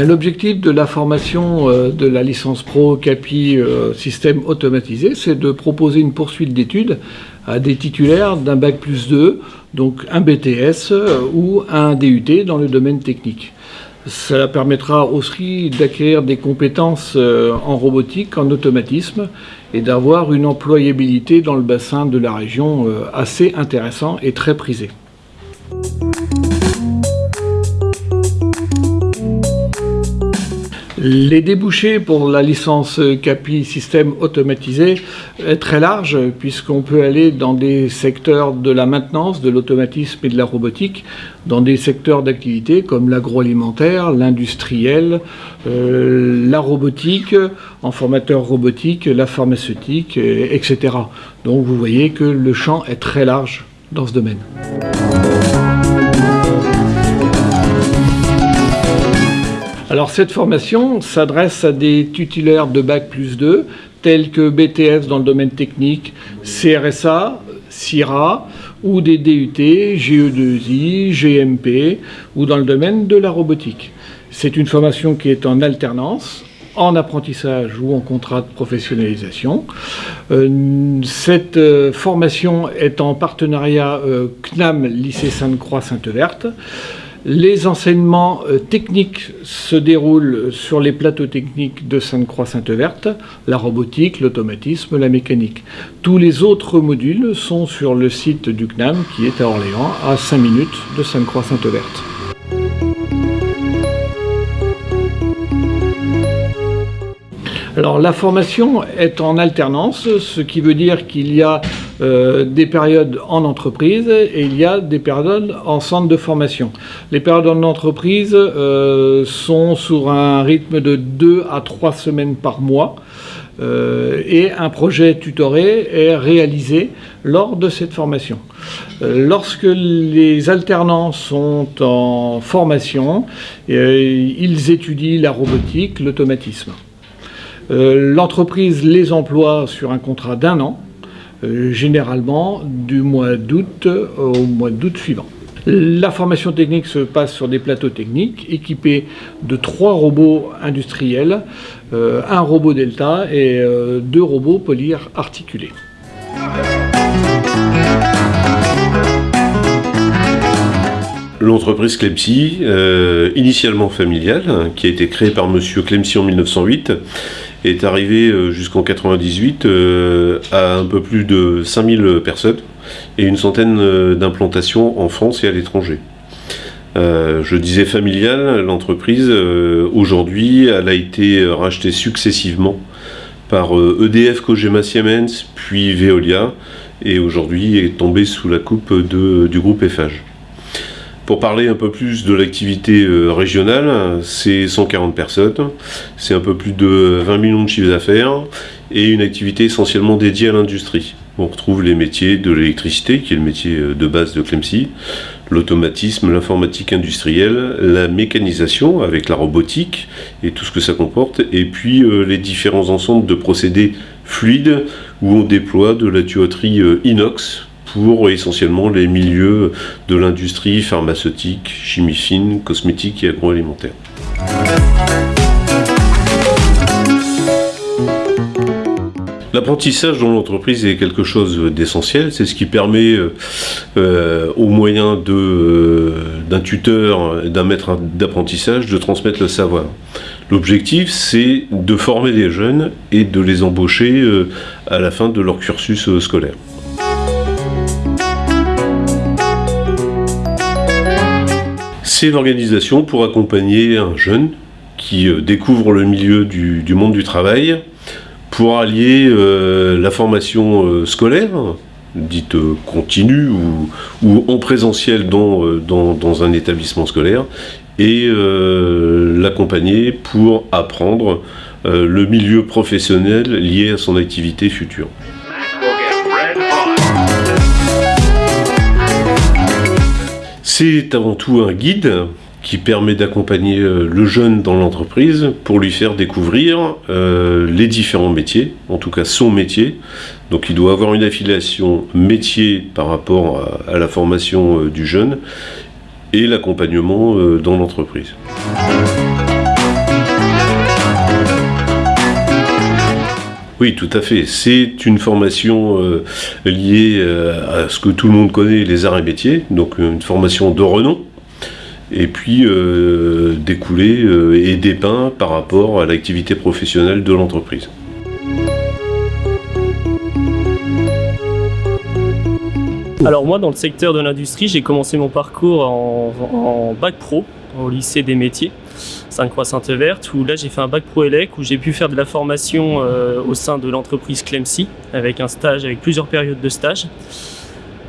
L'objectif de la formation euh, de la licence pro CAPI euh, système automatisé, c'est de proposer une poursuite d'études à des titulaires d'un bac plus 2, donc un BTS euh, ou un DUT dans le domaine technique. Cela permettra aussi d'acquérir des compétences en robotique, en automatisme et d'avoir une employabilité dans le bassin de la région assez intéressant et très prisé. Les débouchés pour la licence CAPI système automatisé est très large puisqu'on peut aller dans des secteurs de la maintenance, de l'automatisme et de la robotique, dans des secteurs d'activité comme l'agroalimentaire, l'industriel, euh, la robotique, en formateur robotique, la pharmaceutique, etc. Donc vous voyez que le champ est très large dans ce domaine. Alors cette formation s'adresse à des titulaires de Bac plus 2, tels que BTS dans le domaine technique, CRSA, CIRA, ou des DUT, GE2I, GMP, ou dans le domaine de la robotique. C'est une formation qui est en alternance, en apprentissage ou en contrat de professionnalisation. Euh, cette euh, formation est en partenariat euh, CNAM Lycée Sainte-Croix Sainte-Verte. Les enseignements euh, techniques se déroulent sur les plateaux techniques de Sainte-Croix-Sainte-Verte, la robotique, l'automatisme, la mécanique. Tous les autres modules sont sur le site du CNAM qui est à Orléans, à 5 minutes de Sainte-Croix-Sainte-Verte. Alors la formation est en alternance, ce qui veut dire qu'il y a euh, des périodes en entreprise et il y a des périodes en centre de formation. Les périodes en entreprise euh, sont sur un rythme de 2 à 3 semaines par mois euh, et un projet tutoré est réalisé lors de cette formation. Lorsque les alternants sont en formation, ils étudient la robotique, l'automatisme. Euh, L'entreprise les emploie sur un contrat d'un an, euh, généralement du mois d'août au mois d'août suivant. La formation technique se passe sur des plateaux techniques équipés de trois robots industriels, euh, un robot Delta et euh, deux robots polyre articulés. L'entreprise Clemcy, euh, initialement familiale, hein, qui a été créée par Monsieur Clemcy en 1908, est arrivée euh, jusqu'en 98 euh, à un peu plus de 5000 personnes et une centaine euh, d'implantations en France et à l'étranger. Je disais familiale, l'entreprise, aujourd'hui, elle a été rachetée successivement par EDF Cogema Siemens, puis Veolia, et aujourd'hui est tombée sous la coupe du groupe Eiffage. Pour parler un peu plus de l'activité euh, régionale, c'est 140 personnes, c'est un peu plus de 20 millions de chiffres d'affaires et une activité essentiellement dédiée à l'industrie. On retrouve les métiers de l'électricité, qui est le métier euh, de base de Clemcy, l'automatisme, l'informatique industrielle, la mécanisation avec la robotique et tout ce que ça comporte, et puis euh, les différents ensembles de procédés fluides où on déploie de la tuyauterie inox pour essentiellement les milieux de l'industrie pharmaceutique, chimie fine, cosmétique et agroalimentaire. L'apprentissage dans l'entreprise est quelque chose d'essentiel, c'est ce qui permet euh, euh, au moyen euh, d'un tuteur, d'un maître d'apprentissage de transmettre le savoir. L'objectif, c'est de former des jeunes et de les embaucher euh, à la fin de leur cursus euh, scolaire. C'est l'organisation pour accompagner un jeune qui euh, découvre le milieu du, monde du travail, pour allier euh, la formation euh, scolaire dite continue ou, en présentiel dans, un établissement scolaire, et l'accompagner pour apprendre le milieu professionnel lié à son activité future. C'est avant tout un guide qui permet d'accompagner euh, le jeune dans l'entreprise pour lui faire découvrir euh, les différents métiers, en tout cas son métier. Donc il doit avoir une affiliation métier par rapport à, la formation euh, du jeune et l'accompagnement dans l'entreprise. Oui, tout à fait. C'est une formation liée à ce que tout le monde connaît, les arts et métiers, donc une formation de renom et puis euh, découler euh, et dépeint par rapport à l'activité professionnelle de l'entreprise. Alors moi dans le secteur de l'industrie j'ai commencé mon parcours en, bac pro au lycée des métiers Sainte-Croix Sainte-Verte où là j'ai fait un bac pro ELEC où j'ai pu faire de la formation euh, au sein de l'entreprise Clemcy avec un stage avec plusieurs périodes de stage.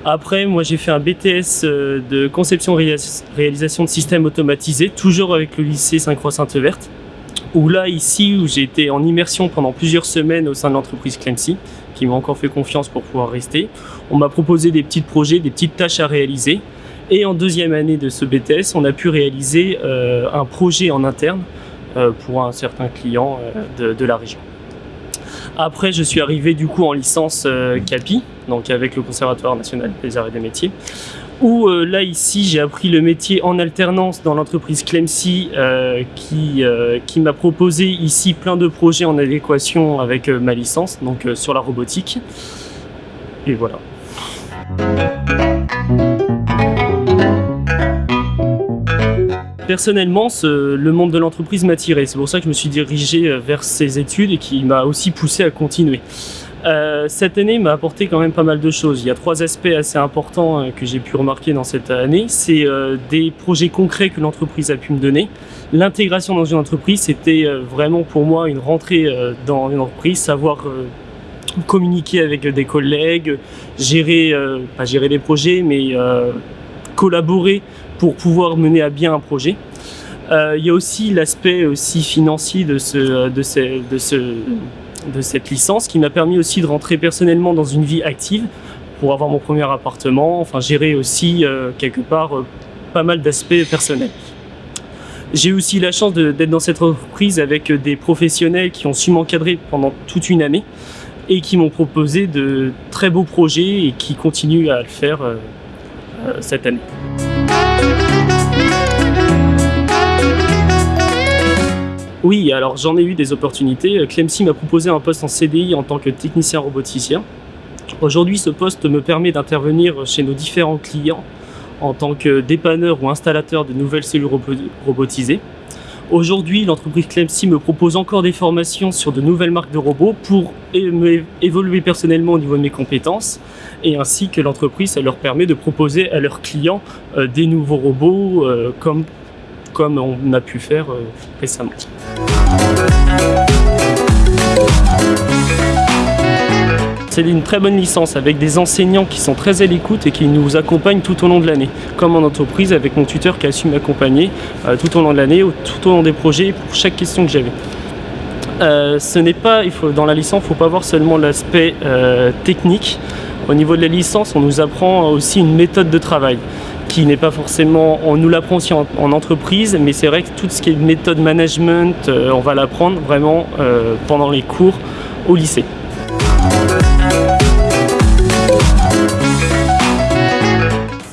Après, moi j'ai fait un BTS euh, de conception réalisation de systèmes automatisés, toujours avec le lycée Saint-Croix-Sainte-Verte. Où là, ici, où j'ai été en immersion pendant plusieurs semaines au sein de l'entreprise Clemcy, qui m'a encore fait confiance pour pouvoir rester. On m'a proposé des petits projets, des petites tâches à réaliser. Et en deuxième année de ce BTS, on a pu réaliser euh, un projet en interne euh, pour un certain client de, de la région. Après, je suis arrivé du coup en licence euh, CAPI, donc avec le Conservatoire national des arts et des métiers, où euh, là ici j'ai appris le métier en alternance dans l'entreprise Clemcy euh, qui, qui m'a proposé ici plein de projets en adéquation avec ma licence, donc sur la robotique. Et voilà. Personnellement, le monde de l'entreprise m'a tiré. C'est pour ça que je me suis dirigé euh, vers ces études et qui m'a aussi poussé à continuer. Euh, cette année m'a apporté quand même pas mal de choses. Il y a trois aspects assez importants euh, que j'ai pu remarquer dans cette année. C'est des projets concrets que l'entreprise a pu me donner. L'intégration dans une entreprise, c'était vraiment pour moi une rentrée dans une entreprise, savoir communiquer avec des collègues, gérer, pas gérer des projets, mais collaborer pour pouvoir mener à bien un projet. Euh, il y a aussi l'aspect aussi financier de, ce, de, ce, de, ce, de cette licence qui m'a permis aussi de rentrer personnellement dans une vie active pour avoir mon premier appartement, enfin gérer aussi euh, quelque part euh, pas mal d'aspects personnels. J'ai aussi la chance d'être dans cette entreprise avec des professionnels qui ont su m'encadrer pendant toute une année et qui m'ont proposé de très beaux projets et qui continuent à le faire cette année. Oui, alors j'en ai eu des opportunités. Clemcy m'a proposé un poste en CDI en tant que technicien roboticien. Aujourd'hui, ce poste me permet d'intervenir chez nos différents clients en tant que dépanneur ou installateur de nouvelles cellules robotisées. Aujourd'hui, l'entreprise Clemcy me propose encore des formations sur de nouvelles marques de robots pour évoluer personnellement au niveau de mes compétences et ainsi que l'entreprise, ça leur permet de proposer à leurs clients euh, des nouveaux robots euh, comme, comme on a pu faire euh, récemment. C'est une très bonne licence avec des enseignants qui sont très à l'écoute et qui nous accompagnent tout au long de l'année. Comme en entreprise avec mon tuteur qui a su m'accompagner euh, tout au long de l'année, tout au long des projets pour chaque question que j'avais. Euh, ce n'est pas, il faut, dans la licence, il ne faut pas voir seulement l'aspect technique. Au niveau de la licence, on nous apprend aussi une méthode de travail qui n'est pas forcément, on nous l'apprend aussi en, entreprise, mais c'est vrai que tout ce qui est méthode management, euh, on va l'apprendre vraiment euh, pendant les cours au lycée.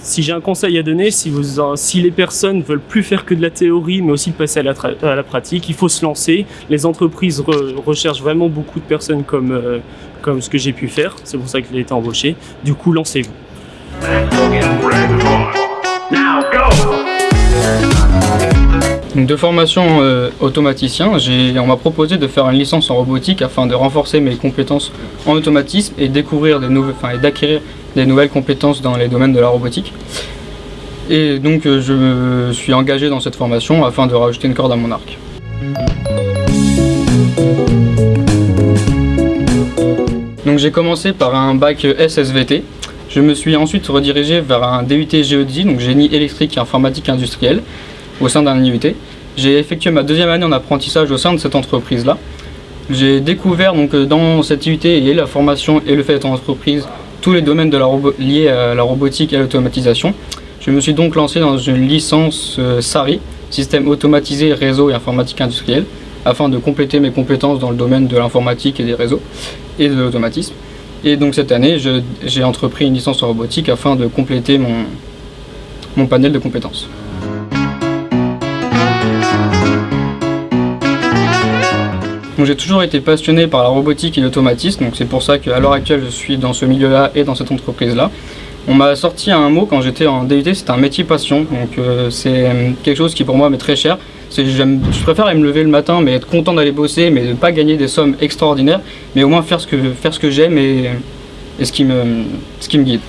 Si j'ai un conseil à donner, si, vous, si les personnes veulent plus faire que de la théorie, mais aussi passer à la, pratique, il faut se lancer. Les entreprises recherchent vraiment beaucoup de personnes comme, euh, comme ce que j'ai pu faire. C'est pour ça que j'ai été embauché. Du coup, lancez-vous. De formation euh, automaticien, on m'a proposé de faire une licence en robotique afin de renforcer mes compétences en automatisme et découvrir des nouvelles, d'acquérir des nouvelles compétences dans les domaines de la robotique. Et donc euh, je me suis engagé dans cette formation afin de rajouter une corde à mon arc. Donc j'ai commencé par un bac SSVT Je me suis ensuite redirigé vers un DUT GEDI, donc génie électrique et informatique industrielle, au sein d'un IUT. J'ai effectué ma deuxième année en apprentissage au sein de cette entreprise-là. J'ai découvert donc dans cette IUT et la formation et le fait d'être en entreprise tous les domaines de la liés à la robotique et à l'automatisation. Je me suis donc lancé dans une licence euh, SARI, système automatisé réseau et informatique industrielle, afin de compléter mes compétences dans le domaine de l'informatique et des réseaux et de l'automatisme. Et donc cette année, j'ai entrepris une licence en robotique afin de compléter mon panel de compétences. J'ai toujours été passionné par la robotique et l'automatisme, donc c'est pour ça qu'à l'heure actuelle je suis dans ce milieu-là et dans cette entreprise-là. On m'a sorti un mot quand j'étais en DUT, c'est un métier passion, donc euh, c'est euh, quelque chose qui pour moi m'est très cher. Je préfère aller me lever le matin, mais être content d'aller bosser, mais ne pas gagner des sommes extraordinaires, mais au moins faire ce que, que j'aime et, et ce, qui me, ce qui me guide.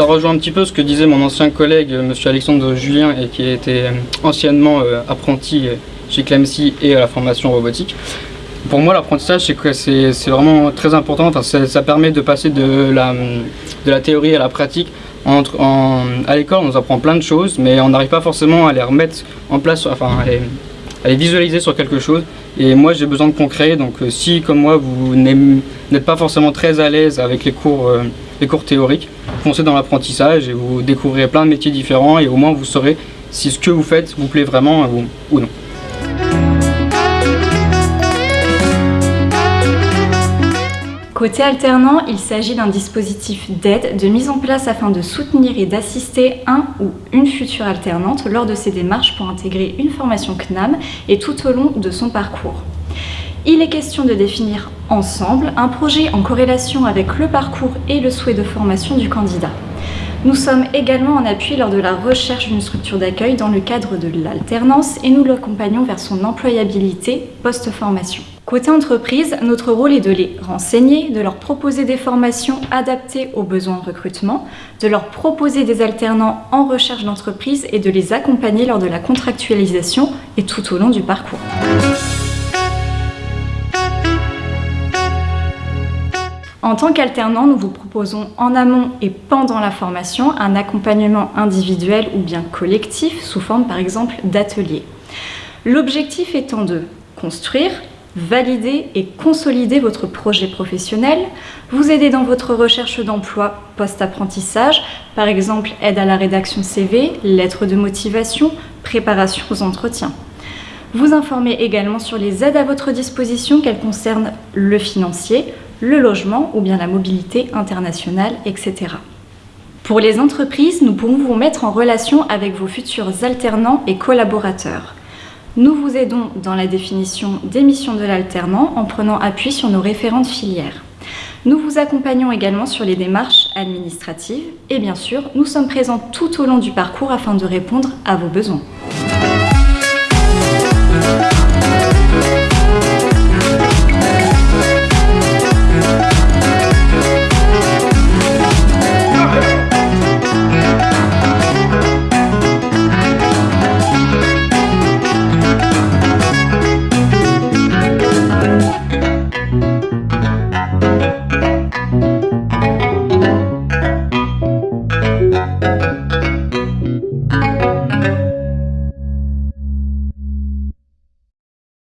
Ça rejoint un petit peu ce que disait mon ancien collègue, M. Alexandre Julien, et qui était anciennement euh, apprenti chez Clemcy et à la formation robotique. Pour moi, l'apprentissage, c'est vraiment très important. ça, permet de passer de la, théorie à la pratique. Entre, à l'école, on apprend plein de choses, mais on n'arrive pas forcément à les remettre en place, enfin, à les, visualiser sur quelque chose. Et moi, j'ai besoin de concret. Donc, euh, si, comme moi, vous n'êtes pas forcément très à l'aise avec les cours, euh, les cours théoriques, foncez dans l'apprentissage et vous découvrirez plein de métiers différents et au moins vous saurez si ce que vous faites vous plaît vraiment ou non. Côté alternant, il s'agit d'un dispositif d'aide, de mise en place afin de soutenir et d'assister un ou une future alternante lors de ses démarches pour intégrer une formation CNAM et tout au long de son parcours. Il est question de définir ensemble un projet en corrélation avec le parcours et le souhait de formation du candidat. Nous sommes également en appui lors de la recherche d'une structure d'accueil dans le cadre de l'alternance et nous l'accompagnons vers son employabilité post-formation. Côté entreprise, notre rôle est de les renseigner, de leur proposer des formations adaptées aux besoins de recrutement, de leur proposer des alternants en recherche d'entreprise et de les accompagner lors de la contractualisation et tout au long du parcours. En tant qu'alternant, nous vous proposons en amont et pendant la formation un accompagnement individuel ou bien collectif sous forme par exemple d'ateliers. L'objectif étant de construire, valider et consolider votre projet professionnel, vous aider dans votre recherche d'emploi post-apprentissage, par exemple aide à la rédaction CV, lettres de motivation, préparation aux entretiens. Vous informer également sur les aides à votre disposition, qu'elles concernent le financier, le logement ou bien la mobilité internationale, etc. Pour les entreprises, nous pouvons vous mettre en relation avec vos futurs alternants et collaborateurs. Nous vous aidons dans la définition des missions de l'alternant en prenant appui sur nos référentes filières. Nous vous accompagnons également sur les démarches administratives et bien sûr, nous sommes présents tout au long du parcours afin de répondre à vos besoins.